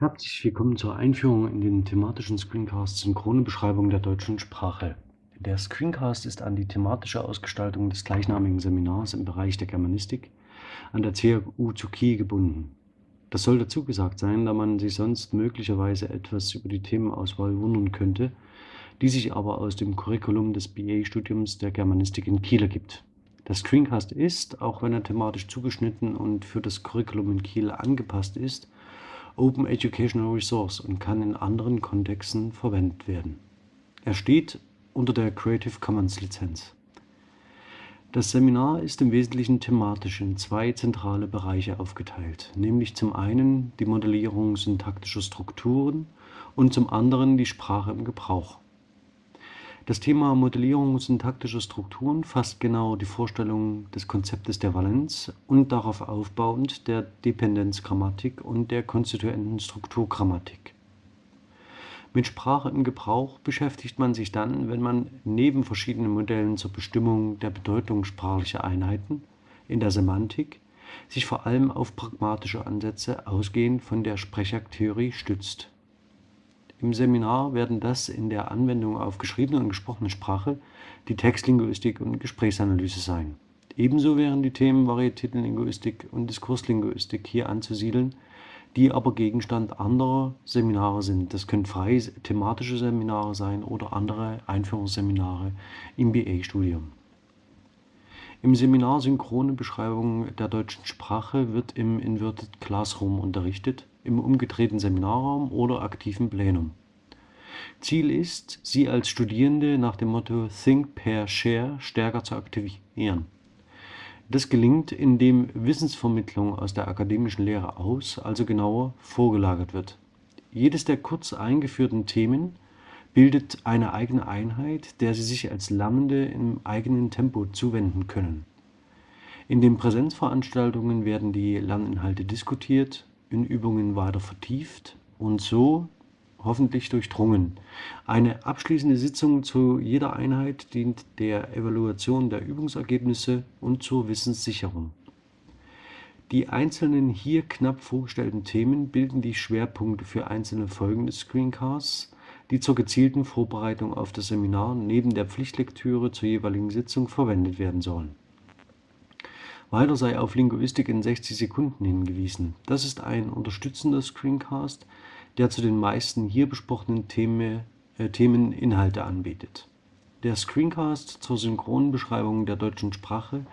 Herzlich willkommen zur Einführung in den thematischen Screencast Synchrone Beschreibung der deutschen Sprache. Der Screencast ist an die thematische Ausgestaltung des gleichnamigen Seminars im Bereich der Germanistik an der CHU zu Kiel gebunden. Das soll dazu gesagt sein, da man sich sonst möglicherweise etwas über die Themenauswahl wundern könnte, die sich aber aus dem Curriculum des BA-Studiums der Germanistik in Kiel ergibt. Der Screencast ist, auch wenn er thematisch zugeschnitten und für das Curriculum in Kiel angepasst ist, Open Educational Resource und kann in anderen Kontexten verwendet werden. Er steht unter der Creative Commons Lizenz. Das Seminar ist im Wesentlichen thematisch in zwei zentrale Bereiche aufgeteilt, nämlich zum einen die Modellierung syntaktischer Strukturen und zum anderen die Sprache im Gebrauch. Das Thema Modellierung syntaktischer Strukturen fasst genau die Vorstellung des Konzeptes der Valenz und darauf aufbauend der Dependenzgrammatik und der konstituenten Strukturgrammatik. Mit Sprache im Gebrauch beschäftigt man sich dann, wenn man neben verschiedenen Modellen zur Bestimmung der Bedeutung sprachlicher Einheiten in der Semantik sich vor allem auf pragmatische Ansätze ausgehend von der Sprechaktheorie stützt im Seminar werden das in der Anwendung auf geschriebene und gesprochene Sprache die Textlinguistik und Gesprächsanalyse sein. Ebenso wären die Themen Varietätenlinguistik und Diskurslinguistik hier anzusiedeln, die aber Gegenstand anderer Seminare sind. Das können freie thematische Seminare sein oder andere Einführungsseminare im BA-Studium. Im Seminar Synchrone Beschreibung der deutschen Sprache wird im Inverted Classroom unterrichtet im umgedrehten Seminarraum oder aktiven Plenum. Ziel ist, Sie als Studierende nach dem Motto Think, Pair, Share stärker zu aktivieren. Das gelingt, indem Wissensvermittlung aus der akademischen Lehre aus, also genauer vorgelagert wird. Jedes der kurz eingeführten Themen bildet eine eigene Einheit, der Sie sich als Lernende im eigenen Tempo zuwenden können. In den Präsenzveranstaltungen werden die Lerninhalte diskutiert, in Übungen weiter vertieft und so hoffentlich durchdrungen. Eine abschließende Sitzung zu jeder Einheit dient der Evaluation der Übungsergebnisse und zur Wissenssicherung. Die einzelnen hier knapp vorgestellten Themen bilden die Schwerpunkte für einzelne Folgen des Screencasts, die zur gezielten Vorbereitung auf das Seminar neben der Pflichtlektüre zur jeweiligen Sitzung verwendet werden sollen. Weiter sei auf Linguistik in 60 Sekunden hingewiesen. Das ist ein unterstützender Screencast, der zu den meisten hier besprochenen Themen, äh, Themen Inhalte anbietet. Der Screencast zur synchronen Beschreibung der deutschen Sprache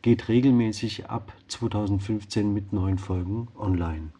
geht regelmäßig ab 2015 mit neuen Folgen online.